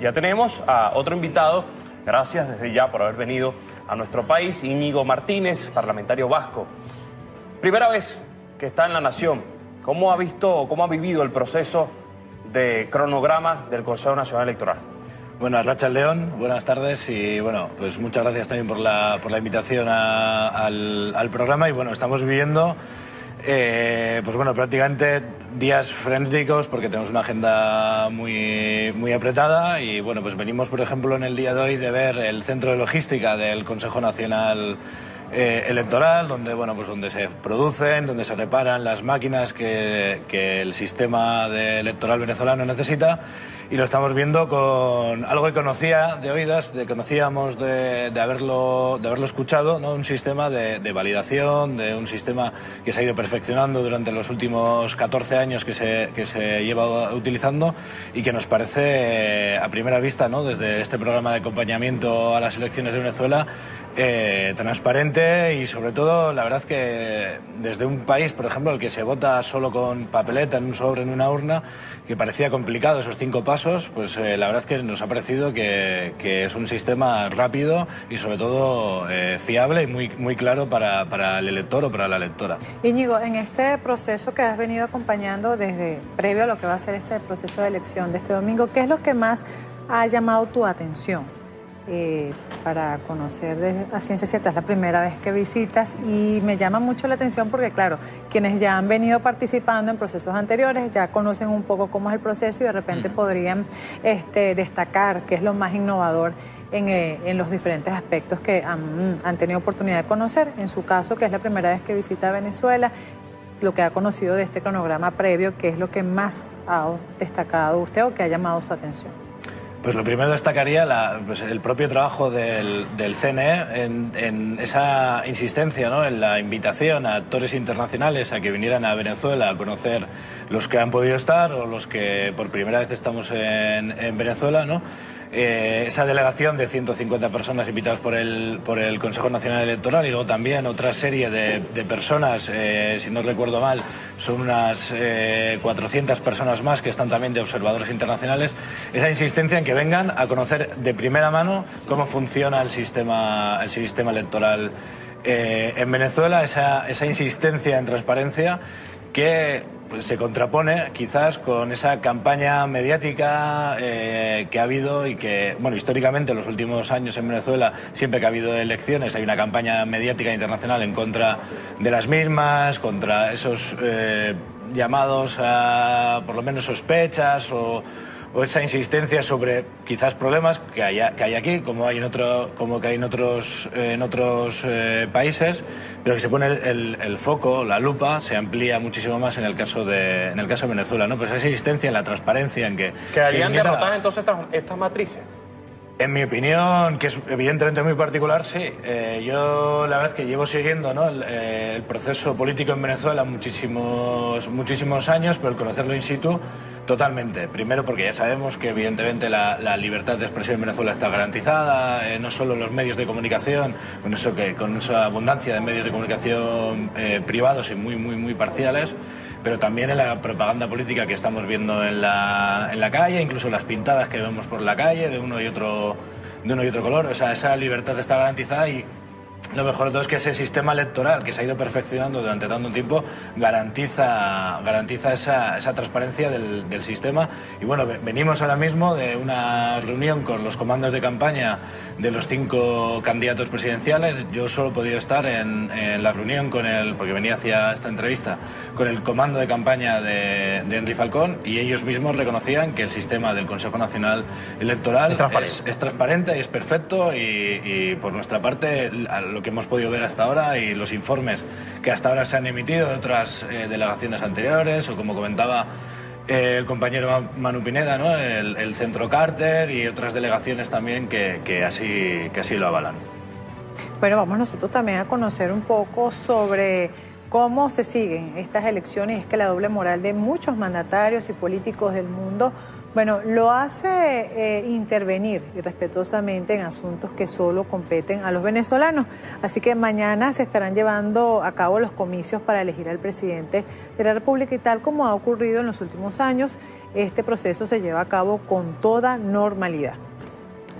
Ya tenemos a otro invitado, gracias desde ya por haber venido a nuestro país, Íñigo Martínez, parlamentario vasco. Primera vez que está en la Nación, ¿cómo ha visto, cómo ha vivido el proceso de cronograma del Consejo Nacional Electoral? Bueno, Rachel León, buenas tardes y bueno, pues muchas gracias también por la, por la invitación al, al programa y bueno, estamos viviendo eh, pues bueno, prácticamente días frenéticos porque tenemos una agenda muy, muy apretada y bueno, pues venimos por ejemplo en el día de hoy de ver el centro de logística del Consejo Nacional eh, Electoral, donde bueno, pues donde se producen, donde se reparan las máquinas que, que el sistema de electoral venezolano necesita y lo estamos viendo con algo que conocía de oídas, de conocíamos de, de haberlo, de haberlo escuchado, ¿no? un sistema de, de, validación, de un sistema que se ha ido perfeccionando durante los últimos 14 años que se, que se lleva utilizando y que nos parece a primera vista, ¿no? desde este programa de acompañamiento a las elecciones de Venezuela, eh, transparente y sobre todo la verdad que desde un país, por ejemplo, el que se vota solo con papeleta en un sobre, en una urna, que parecía complicado esos cinco pasos, pues eh, la verdad que nos ha parecido que, que, es un sistema rápido y sobre todo eh, fiable y muy, muy claro para, para, el elector o para la electora. Íñigo, en este proceso que has venido acompañando desde previo a lo que va a ser este proceso de elección de este domingo, ¿qué es lo que más ha llamado tu atención? Eh, para conocer de, a ciencia cierta. Es la primera vez que visitas y me llama mucho la atención porque, claro, quienes ya han venido participando en procesos anteriores ya conocen un poco cómo es el proceso y de repente uh -huh. podrían este, destacar qué es lo más innovador en, eh, en, los diferentes aspectos que han, han, tenido oportunidad de conocer. En su caso, que es la primera vez que visita Venezuela, lo que ha conocido de este cronograma previo, qué es lo que más ha destacado usted o que ha llamado su atención. Pues lo primero destacaría la, pues el propio trabajo del, CNE en, en, esa insistencia, ¿no? en la invitación a actores internacionales a que vinieran a Venezuela a conocer los que han podido estar o los que por primera vez estamos en, en Venezuela, ¿no? Eh, esa delegación de 150 personas invitadas por el, por el Consejo Nacional Electoral y luego también otra serie de, personas, eh, si no recuerdo mal, son unas eh, 400 personas más que están también de observadores internacionales, esa insistencia en que vengan a conocer de primera mano cómo funciona el sistema, el sistema electoral eh, en Venezuela, esa, esa insistencia en transparencia que pues, se contrapone quizás con esa campaña mediática eh, que ha habido y que, bueno, históricamente en los últimos años en Venezuela, siempre que ha habido elecciones, hay una campaña mediática internacional en contra de las mismas, contra esos eh, llamados a, por lo menos, sospechas o o esa insistencia sobre quizás problemas que hay, que hay aquí, como hay en, otro, como que hay en otros, en otros eh, países, pero que se pone el, el, el, foco, la lupa, se amplía muchísimo más en el caso de, en el caso de Venezuela. ¿no? Pues esa insistencia en la transparencia en que... ¿Quedarían derrotadas entonces estas, estas matrices? En mi opinión, que es evidentemente muy particular, sí. Eh, yo la verdad que llevo siguiendo eh, el, proceso político en Venezuela muchísimos, muchísimos años, pero el conocerlo in situ Totalmente. Primero porque ya sabemos que evidentemente la, libertad de expresión en Venezuela está garantizada, eh, no solo los medios de comunicación, con eso que con esa abundancia de medios de comunicación privados y muy muy muy parciales, pero también en la propaganda política que estamos viendo en la, en la calle, incluso las pintadas que vemos por la calle de uno y otro de uno y otro color, o sea, esa libertad está garantizada y lo mejor de todo es que ese sistema electoral que se ha ido perfeccionando durante tanto tiempo garantiza, garantiza esa, esa transparencia del, del, sistema. Y bueno, venimos ahora mismo de una reunión con los comandos de campaña de los cinco candidatos presidenciales. Yo solo he podido estar en, en la reunión con el, porque venía hacia esta entrevista, con el comando de campaña de, de Henry Falcón y ellos mismos reconocían que el sistema del Consejo Nacional Electoral es transparente, es, es transparente y es perfecto y, y por nuestra parte lo que hemos podido ver hasta ahora y los informes que hasta ahora se han emitido de otras eh, delegaciones anteriores o como comentaba eh, el compañero Manu Pineda, ¿no? el, Centro Carter y otras delegaciones también que, así, que así lo avalan. Bueno, vamos nosotros también a conocer un poco sobre cómo se siguen estas elecciones. Es que la doble moral de muchos mandatarios y políticos del mundo Bueno, lo hace eh, intervenir irrespetuosamente en asuntos que solo competen a los venezolanos. Así que mañana se estarán llevando a cabo los comicios para elegir al presidente de la República y tal como ha ocurrido en los últimos años, este proceso se lleva a cabo con toda normalidad.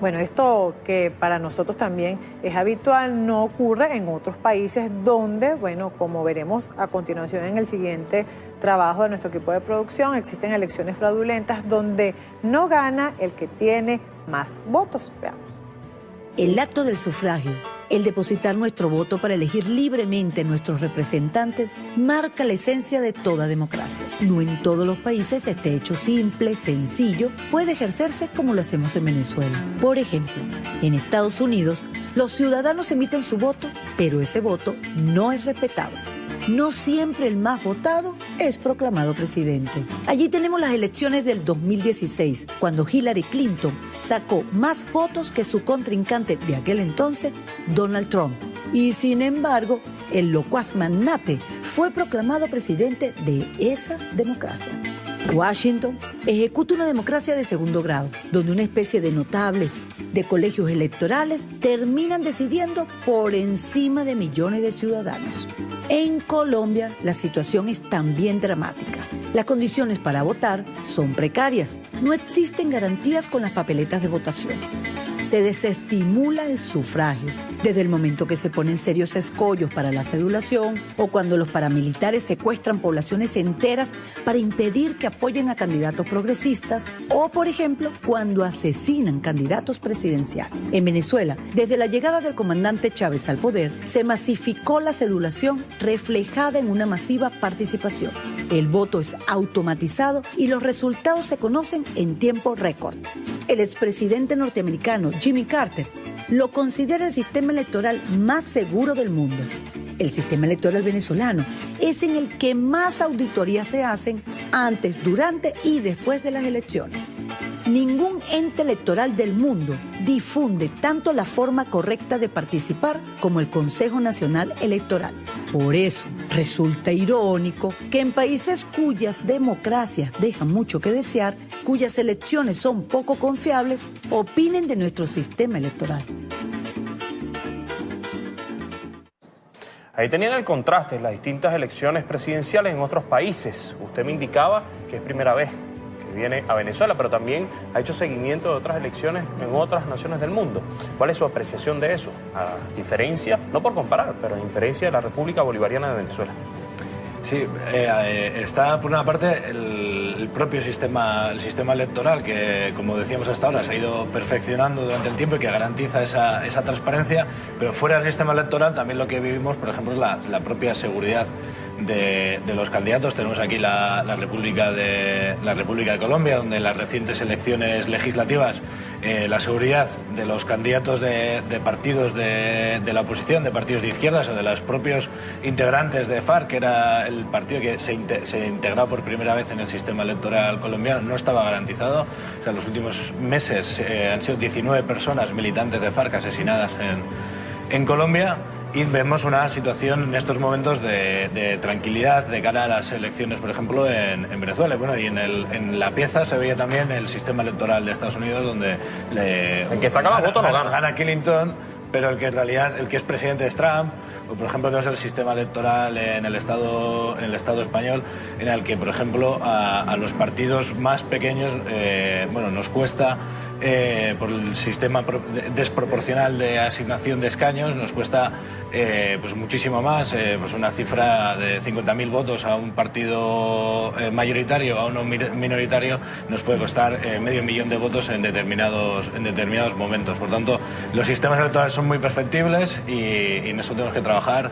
Bueno, esto que para nosotros también es habitual no ocurre en otros países donde, bueno, como veremos a continuación en el siguiente trabajo de nuestro equipo de producción, existen elecciones fraudulentas donde no gana el que tiene más votos. Veamos. El acto del sufragio, el depositar nuestro voto para elegir libremente nuestros representantes, marca la esencia de toda democracia. No en todos los países este hecho simple, sencillo, puede ejercerse como lo hacemos en Venezuela. Por ejemplo, en Estados Unidos, los ciudadanos emiten su voto, pero ese voto no es respetado no siempre el más votado es proclamado presidente. Allí tenemos las elecciones del 2016, cuando Hillary Clinton sacó más votos que su contrincante de aquel entonces, Donald Trump. Y sin embargo, el locuaz magnate fue proclamado presidente de esa democracia. Washington ejecuta una democracia de segundo grado, donde una especie de notables de colegios electorales terminan decidiendo por encima de millones de ciudadanos. En Colombia la situación es también dramática. Las condiciones para votar son precarias. No existen garantías con las papeletas de votación se desestimula el sufragio. Desde el momento que se ponen serios escollos para la cedulación o cuando los paramilitares secuestran poblaciones enteras para impedir que apoyen a candidatos progresistas o, por ejemplo, cuando asesinan candidatos presidenciales. En Venezuela, desde la llegada del comandante Chávez al poder, se masificó la cedulación reflejada en una masiva participación. El voto es automatizado y los resultados se conocen en tiempo récord. El expresidente norteamericano Jimmy Carter lo considera el sistema electoral más seguro del mundo. El sistema electoral venezolano es en el que más auditorías se hacen antes, durante y después de las elecciones. Ningún ente electoral del mundo difunde tanto la forma correcta de participar como el Consejo Nacional Electoral. Por eso resulta irónico que en países cuyas democracias dejan mucho que desear, cuyas elecciones son poco confiables, opinen de nuestro sistema electoral. Ahí tenían el contraste, las distintas elecciones presidenciales en otros países. Usted me indicaba que es primera vez viene a Venezuela, pero también ha hecho seguimiento de otras elecciones en otras naciones del mundo. ¿Cuál es su apreciación de eso? A diferencia, no por comparar, pero a diferencia de la República Bolivariana de Venezuela. Sí, eh, eh, está por una parte el, propio sistema, el sistema electoral que, como decíamos hasta ahora, se ha ido perfeccionando durante el tiempo y que garantiza esa, esa transparencia, pero fuera del sistema electoral también lo que vivimos, por ejemplo, es la, la propia seguridad de, los candidatos. Tenemos aquí la, la, República de, la República de Colombia, donde en las recientes elecciones legislativas eh, la seguridad de los candidatos de, partidos de, la oposición, de partidos de izquierdas o de los propios integrantes de FARC, que era el partido que se, se integró por primera vez en el sistema electoral colombiano, no estaba garantizado. O sea, en los últimos meses eh, han sido 19 personas militantes de FARC asesinadas en, en Colombia y vemos una situación en estos momentos de, de, tranquilidad de cara a las elecciones, por ejemplo, en, en Venezuela. Bueno, y en, el, en, la pieza se veía también el sistema electoral de Estados Unidos, donde le, el que saca votos no gana. Gana Clinton, pero el que en realidad el que es presidente es Trump. O por ejemplo, tenemos el sistema electoral en el Estado, en el estado español, en el que, por ejemplo, a, a los partidos más pequeños, eh, bueno, nos cuesta eh, por el sistema desproporcional de asignación de escaños nos cuesta eh, pues muchísimo más, eh, pues una cifra de 50.000 votos a un partido mayoritario, a uno minoritario, nos puede costar medio millón de votos en determinados, en determinados momentos. Por tanto, los sistemas electorales son muy perfectibles y, y nosotros tenemos que trabajar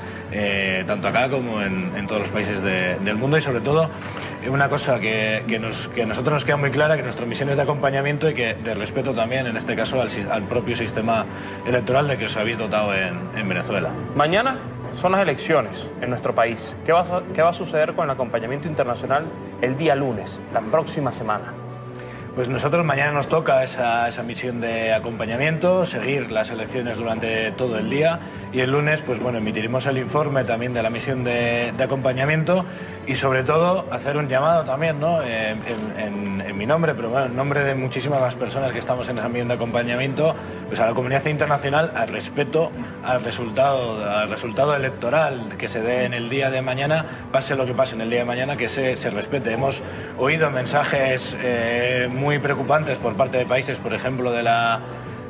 tanto acá como en, en todos los países de, del mundo y sobre todo una cosa que, que, nosotros nos queda muy clara, que nuestra misión es de acompañamiento y que de respeto también, en este caso, al, propio sistema electoral de que os habéis dotado en, en Venezuela. Mañana son las elecciones en nuestro país. ¿Qué va, ¿Qué va, a, suceder con el acompañamiento internacional el día lunes, la próxima semana? Pues nosotros mañana nos toca esa, esa misión de acompañamiento, seguir las elecciones durante todo el día y el lunes, pues bueno, emitiremos el informe también de la misión de, de acompañamiento y sobre todo hacer un llamado también, ¿no? En, en, en, mi nombre, pero bueno, en nombre de muchísimas más personas que estamos en esa misión de acompañamiento, pues a la comunidad internacional al respeto al resultado, al resultado electoral que se dé en el día de mañana, pase lo que pase en el día de mañana, que se, se respete. Hemos oído mensajes eh, muy muy preocupantes por parte de países, por ejemplo, de la,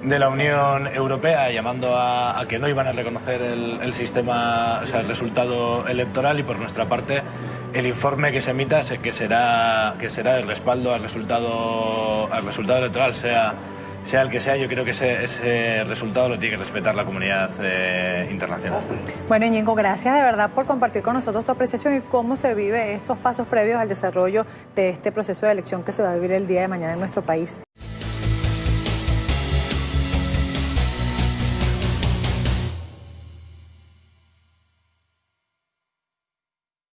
de la Unión Europea, llamando a, a que no iban a reconocer el, el, sistema, o sea, el resultado electoral y por nuestra parte el informe que se emita que será, que será el respaldo al resultado, al resultado electoral, sea sea el que sea, yo creo que ese, ese resultado lo tiene que respetar la comunidad eh, internacional. Bueno, Ñengo, gracias de verdad por compartir con nosotros tu apreciación y cómo se vive estos pasos previos al desarrollo de este proceso de elección que se va a vivir el día de mañana en nuestro país.